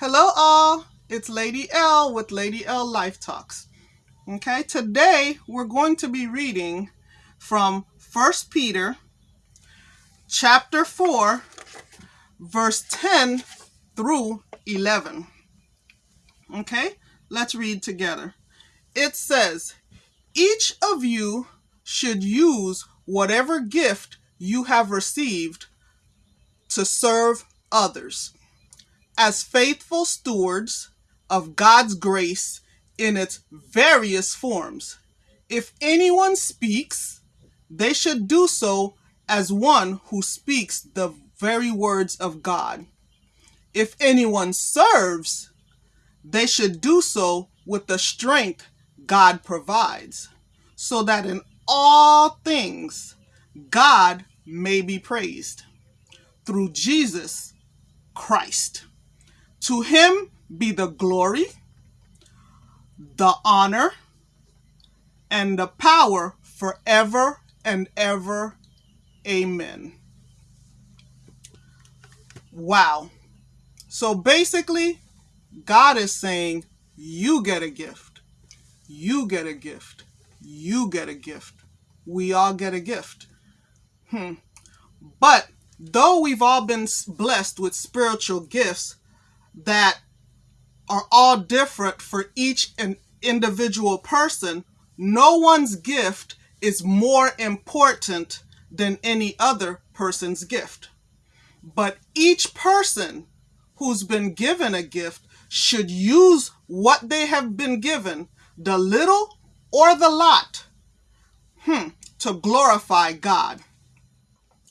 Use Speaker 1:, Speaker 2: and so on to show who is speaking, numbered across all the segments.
Speaker 1: Hello all, it's Lady L with Lady L Life Talks. Okay, today we're going to be reading from 1 Peter chapter 4 verse 10 through 11. Okay, let's read together. It says, Each of you should use whatever gift you have received to serve others as faithful stewards of God's grace in its various forms. If anyone speaks, they should do so as one who speaks the very words of God. If anyone serves, they should do so with the strength God provides, so that in all things God may be praised through Jesus Christ. To him be the glory, the honor, and the power forever and ever. Amen. Wow. So basically, God is saying, you get a gift. You get a gift. You get a gift. We all get a gift. Hmm. But though we've all been blessed with spiritual gifts that are all different for each and individual person, no one's gift is more important than any other person's gift. But each person who's been given a gift should use what they have been given, the little or the lot, hmm, to glorify God.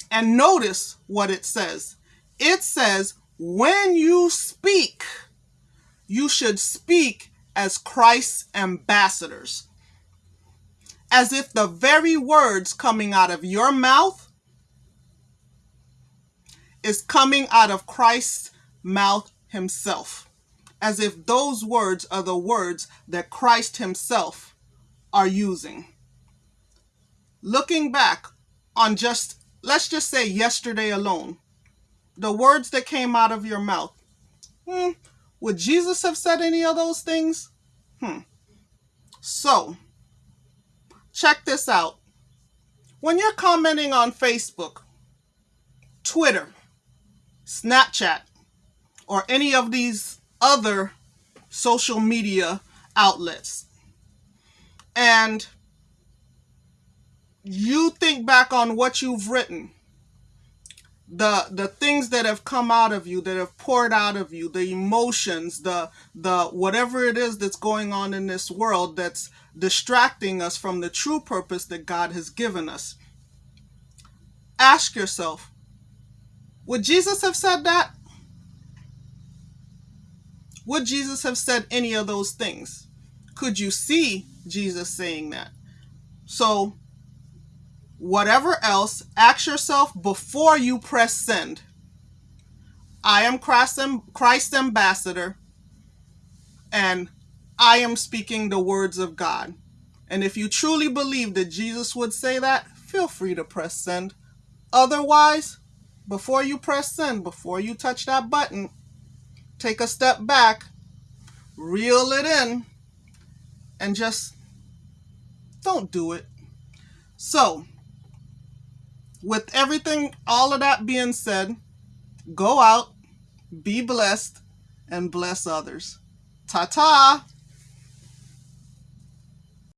Speaker 1: And notice what it says. It says, when you speak, you should speak as Christ's ambassadors. As if the very words coming out of your mouth is coming out of Christ's mouth himself. As if those words are the words that Christ himself are using. Looking back on just, let's just say yesterday alone, the words that came out of your mouth. Hmm, would Jesus have said any of those things? Hmm. So, check this out. When you're commenting on Facebook, Twitter, Snapchat, or any of these other social media outlets, and you think back on what you've written, the the things that have come out of you that have poured out of you the emotions the the whatever it is that's going on in this world that's distracting us from the true purpose that God has given us. Ask yourself would Jesus have said that? Would Jesus have said any of those things? Could you see Jesus saying that? So whatever else, ask yourself before you press send. I am Christ's ambassador, and I am speaking the words of God. And if you truly believe that Jesus would say that, feel free to press send. Otherwise, before you press send, before you touch that button, take a step back, reel it in, and just don't do it. So, with everything, all of that being said, go out, be blessed, and bless others. Ta ta!